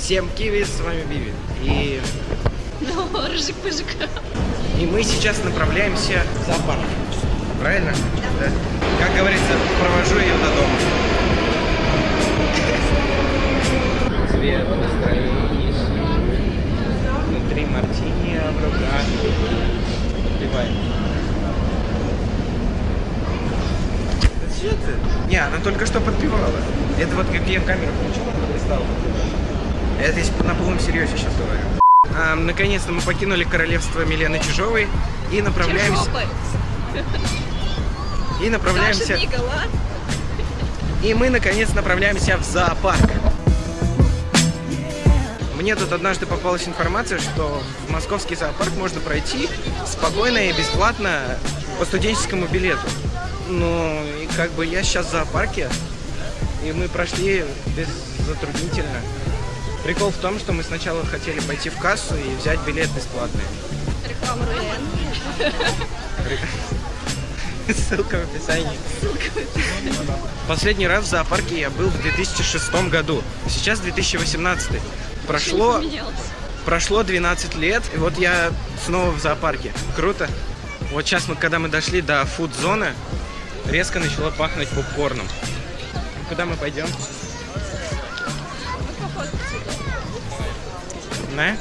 Всем киви, с вами Биви. И, Ну, рыжик-пыжик. и мы сейчас направляемся в зоопарк. Правильно? Да. Как говорится, провожу ее до дома. Цвет настроения. Внутри мартини, а в руках. Да что ты? Не, она только что подпевала. Это вот как я камеру включила, перестала. Это если на полном серьезе сейчас говорю. А, Наконец-то мы покинули королевство Милены Чижовой и направляемся... Чижопы. И направляемся... И мы, наконец, направляемся в зоопарк. Мне тут однажды попалась информация, что в московский зоопарк можно пройти спокойно и бесплатно по студенческому билету. Ну, и как бы я сейчас в зоопарке, и мы прошли без затруднительно. Прикол в том, что мы сначала хотели пойти в кассу и взять билет бесплатный. Реклама РУН. Ссылка в описании. Последний раз в зоопарке я был в 2006 году. Сейчас 2018. Прошло, прошло 12 лет, и вот я снова в зоопарке. Круто. Вот сейчас, мы, когда мы дошли до фуд-зоны, резко начало пахнуть попкорном. Куда мы пойдем? На?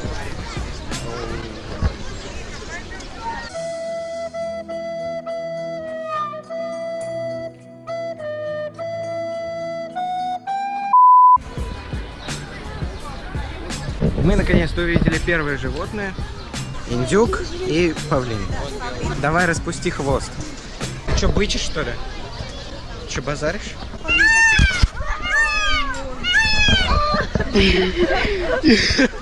Мы наконец-то увидели первые животные. Индюк и павлин. Давай распусти хвост. Что, бычишь, что ли? Че, базаришь?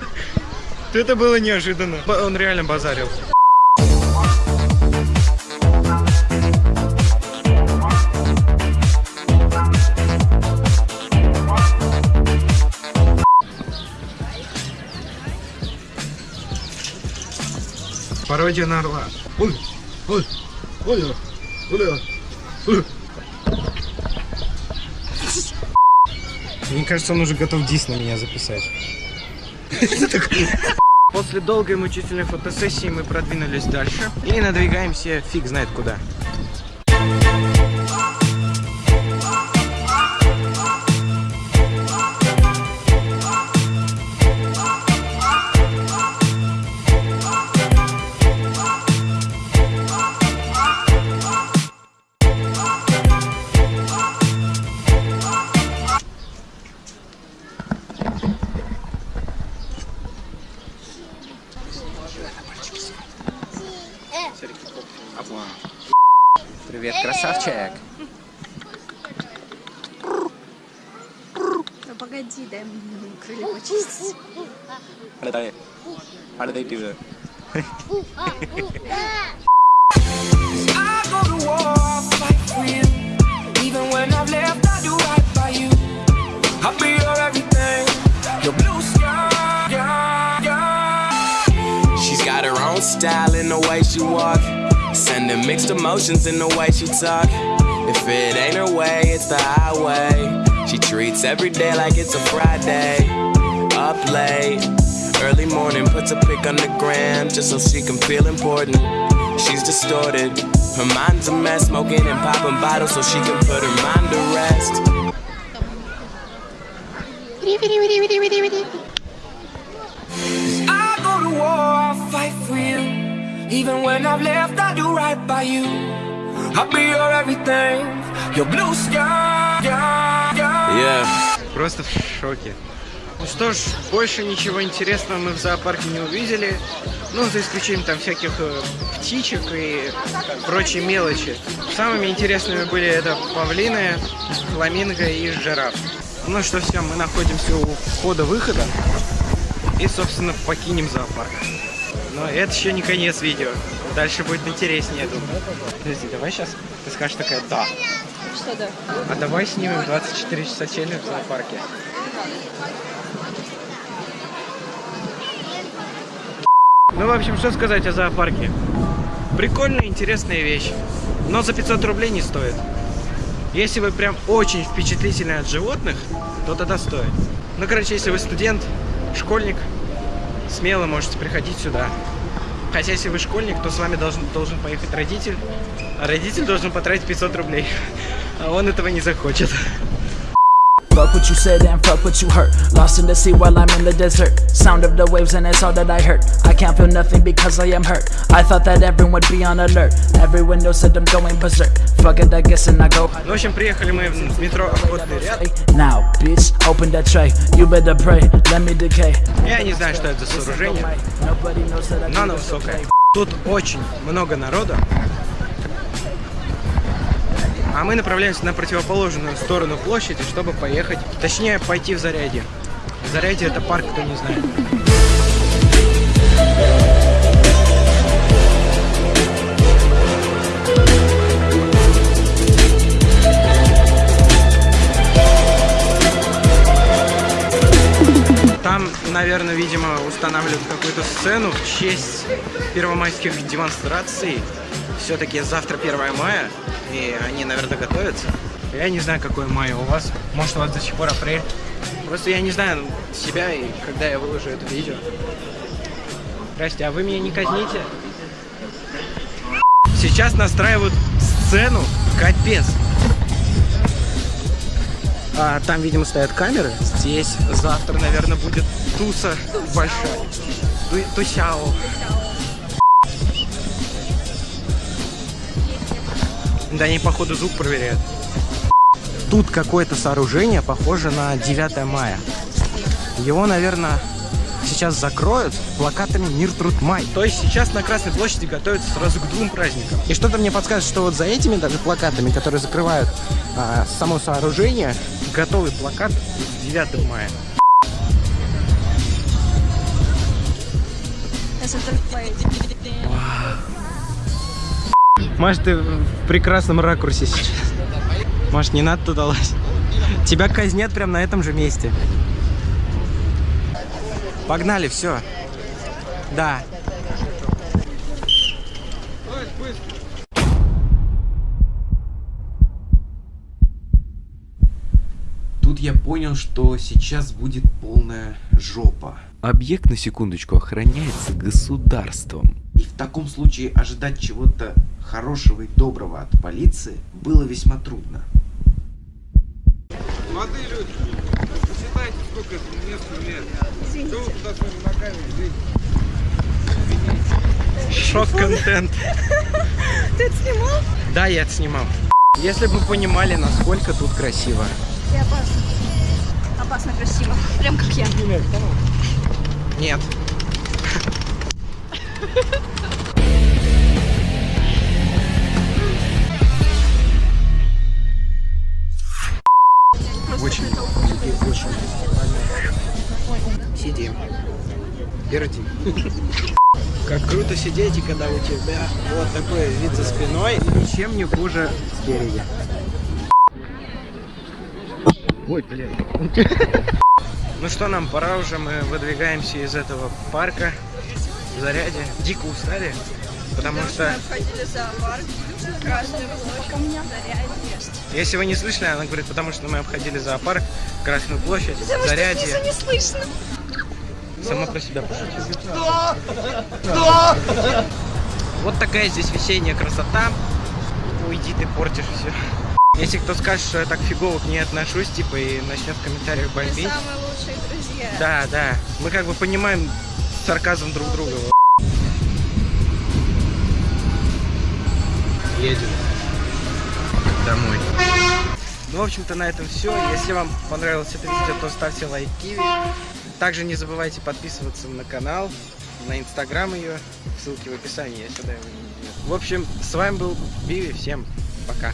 Это было неожиданно. Он реально базарил. Пародия на орла. Ой, ой, ой, ой, ой. Мне кажется, он уже готов дис на меня записать. После долгой мучительной фотосессии мы продвинулись дальше и надвигаемся фиг знает куда. красавчик. Ну погоди, дай мне крылья почистить. How did I, how did they do that? I go to war, fight for you. Even when I've left, I do right by you. I'll be your everything, your blue sky. Yeah, yeah. She's got her own style in the way she walk, sending mixed emotions in the way she talk. If it ain't her way, it's the highway. She treats every day like it's a Friday. Up late, early morning, puts a pic on the gram just so she can feel important. She's distorted. Her mind's a mess, smoking and popping bottles so she can put her mind to rest. I go to war, I'll fight for you. Even when I've left, I do right by you. I'll be your everything, your blue sky. Yeah. Просто в шоке. Ну что ж, больше ничего интересного мы в зоопарке не увидели. Ну, за исключением там всяких э, птичек и прочей мелочи. Самыми интересными были это павлины, фламинго и жираф. Ну что, все, мы находимся у входа-выхода. И, собственно, покинем зоопарк. Но это еще не конец видео. Дальше будет интереснее, я думаю. Подожди, давай сейчас ты скажешь такая «да». Что да? А давай снимем 24 часа челлендж в зоопарке. Ну, в общем, что сказать о зоопарке? Прикольная, интересная вещь. Но за 500 рублей не стоит. Если вы прям очень впечатлительны от животных, то тогда стоит. Ну, короче, если вы студент, школьник, смело можете приходить сюда. Хотя, если вы школьник, то с вами должен, должен поехать родитель, а родитель должен потратить 500 рублей. А он этого не захочет. Fuck what you said and fuck what you hurt. Lost in the sea while I'm in the desert. Sound of the waves and it's all that I heard. I can't feel nothing because I am hurt. I thought that everyone would be on alert. Everyone knows that I'm going berserk. Fuck it, I guess, and I go. Ну, в общем, приехали мы в метро Охотный ряд. Now, bitch, open that tray. You better pray, let me decay. Я не знаю, что это за сооружение, Nobody knows that I но do оно this высокое. okay. Тут очень много народа. А мы направляемся на противоположную сторону площади, чтобы поехать, точнее, пойти в Зарядье. Зарядье это парк, кто не знает. Там, наверное, видимо, устанавливают какую-то сцену в честь первомайских демонстраций. Все-таки завтра 1 мая, и они, наверное, готовятся. Я не знаю, какое мая у вас. Может, у вас до сих пор апрель. Просто я не знаю себя, и когда я выложу это видео. Здрасте, а вы меня не казните? Сейчас настраивают сцену. Капец. А, там, видимо, стоят камеры. Здесь завтра, наверное, будет туса большая. Ту- Тусяо. Да они, походу, звук проверяют. Тут какое-то сооружение похоже на 9 мая. Его, наверное, сейчас закроют плакатами «Мир, труд, май». То есть сейчас на Красной площади готовятся сразу к двум праздникам. И что-то мне подсказывает, что вот за этими даже плакатами, которые закрывают а, само сооружение, готовый плакат с 9 мая. Если Может, ты в прекрасном ракурсе сейчас. Может, не надо туда лазить. Тебя казнят прямо на этом же месте. Погнали, все. Да. Тут я понял, что сейчас будет полная жопа. Объект, на секундочку, охраняется государством. И в таком случае ожидать чего-то хорошего и доброго от полиции было весьма трудно. Молодые люди, посчитайте, сколько это месту лет. Что вы туда своими ногами лезете? Шок-контент. Ты это снимал? Да, я это снимал. Если бы вы понимали, насколько тут красиво. И опасно. Опасно красиво. Прям как я. Нет. Очень, очень. Сидим. Пердим. Как круто сидеть, и когда у тебя вот такой вид за спиной, ничем не хуже спереди. Ой, блин. Ну что, нам пора уже, мы выдвигаемся из этого парка в заряде. Дико устали, потому что, Обходили зоопарк. Площадь. Если вы не слышали, она говорит, потому что мы обходили зоопарк, Красную площадь, Потому зарядье. снизу не слышно. Сама про себя пошутила. Вот такая здесь весенняя красота. Уйди, ты портишь все. Если кто скажет, что я так фигово к ней отношусь, типа, и начнет в комментариях Мы бомбить. самые лучшие друзья. Да, да. Мы как бы понимаем сарказм друг друга. Едем домой. Ну, в общем-то, на этом все. Если вам понравилось это видео, то ставьте лайк Киви. Также не забывайте подписываться на канал, на инстаграм ее. Ссылки в описании, я сюда его не В общем, с вами был Биви. Всем пока.